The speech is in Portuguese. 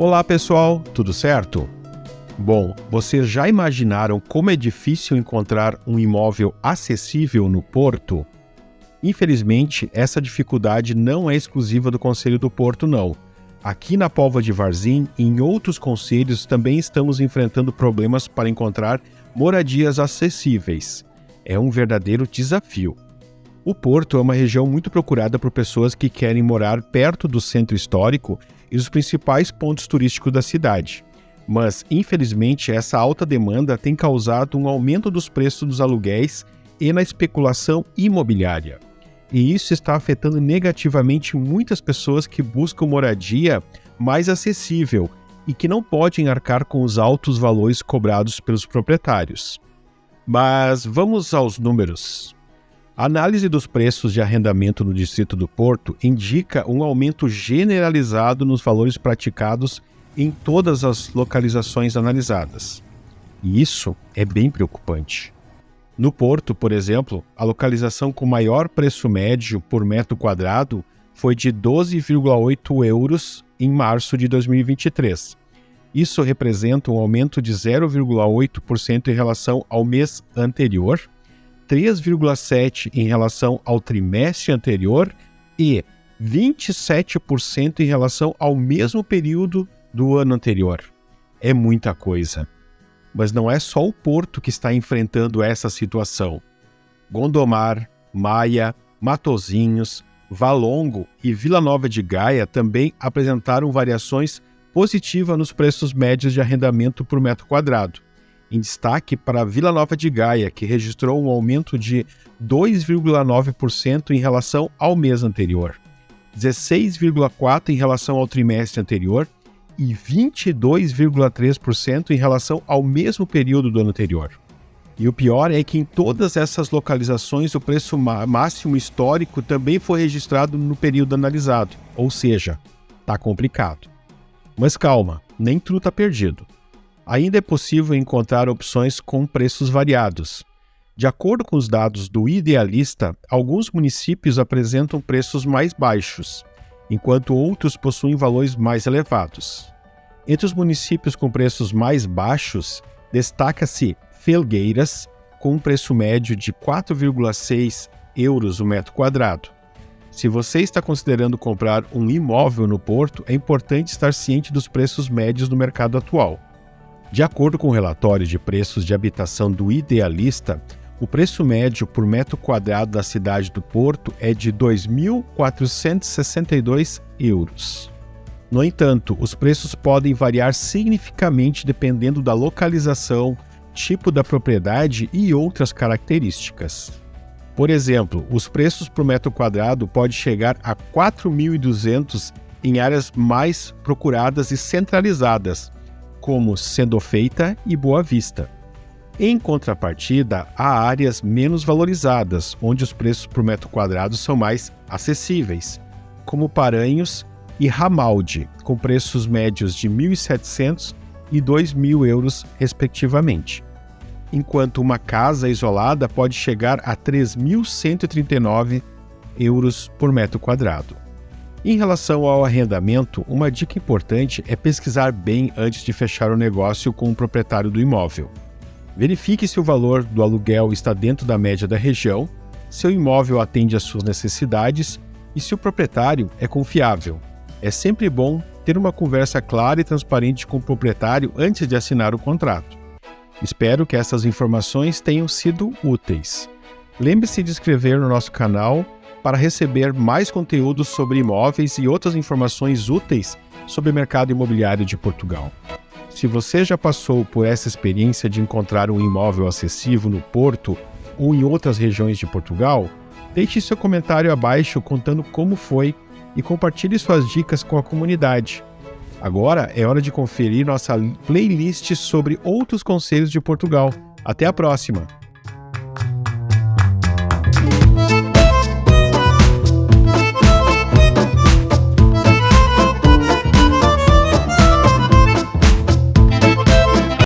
Olá pessoal, tudo certo? Bom, vocês já imaginaram como é difícil encontrar um imóvel acessível no Porto? Infelizmente, essa dificuldade não é exclusiva do Conselho do Porto, não. Aqui na Pova de Varzim e em outros conselhos também estamos enfrentando problemas para encontrar moradias acessíveis. É um verdadeiro desafio. O Porto é uma região muito procurada por pessoas que querem morar perto do centro histórico e dos principais pontos turísticos da cidade. Mas, infelizmente, essa alta demanda tem causado um aumento dos preços dos aluguéis e na especulação imobiliária. E isso está afetando negativamente muitas pessoas que buscam moradia mais acessível e que não podem arcar com os altos valores cobrados pelos proprietários. Mas vamos aos números. A análise dos preços de arrendamento no Distrito do Porto indica um aumento generalizado nos valores praticados em todas as localizações analisadas. E isso é bem preocupante. No Porto, por exemplo, a localização com maior preço médio por metro quadrado foi de 12,8 euros em março de 2023. Isso representa um aumento de 0,8% em relação ao mês anterior 3,7% em relação ao trimestre anterior e 27% em relação ao mesmo período do ano anterior. É muita coisa. Mas não é só o Porto que está enfrentando essa situação. Gondomar, Maia, Matozinhos, Valongo e Vila Nova de Gaia também apresentaram variações positivas nos preços médios de arrendamento por metro quadrado em destaque para Vila Nova de Gaia, que registrou um aumento de 2,9% em relação ao mês anterior, 16,4% em relação ao trimestre anterior e 22,3% em relação ao mesmo período do ano anterior. E o pior é que em todas essas localizações o preço máximo histórico também foi registrado no período analisado, ou seja, está complicado. Mas calma, nem tudo está perdido ainda é possível encontrar opções com preços variados. De acordo com os dados do Idealista, alguns municípios apresentam preços mais baixos, enquanto outros possuem valores mais elevados. Entre os municípios com preços mais baixos, destaca-se Felgueiras, com um preço médio de 4,6 euros o metro quadrado. Se você está considerando comprar um imóvel no Porto, é importante estar ciente dos preços médios no mercado atual. De acordo com o relatório de preços de habitação do Idealista, o preço médio por metro quadrado da cidade do Porto é de 2.462 euros. No entanto, os preços podem variar significativamente dependendo da localização, tipo da propriedade e outras características. Por exemplo, os preços por metro quadrado podem chegar a 4.200 em áreas mais procuradas e centralizadas, como Sendo Feita e Boa Vista. Em contrapartida, há áreas menos valorizadas, onde os preços por metro quadrado são mais acessíveis, como Paranhos e Ramalde, com preços médios de 1.700 e 2.000 euros, respectivamente. Enquanto uma casa isolada pode chegar a 3.139 euros por metro quadrado. Em relação ao arrendamento, uma dica importante é pesquisar bem antes de fechar o negócio com o proprietário do imóvel. Verifique se o valor do aluguel está dentro da média da região, se o imóvel atende às suas necessidades e se o proprietário é confiável. É sempre bom ter uma conversa clara e transparente com o proprietário antes de assinar o contrato. Espero que essas informações tenham sido úteis. Lembre-se de inscrever no nosso canal para receber mais conteúdos sobre imóveis e outras informações úteis sobre o mercado imobiliário de Portugal. Se você já passou por essa experiência de encontrar um imóvel acessível no Porto ou em outras regiões de Portugal, deixe seu comentário abaixo contando como foi e compartilhe suas dicas com a comunidade. Agora é hora de conferir nossa playlist sobre outros conselhos de Portugal. Até a próxima!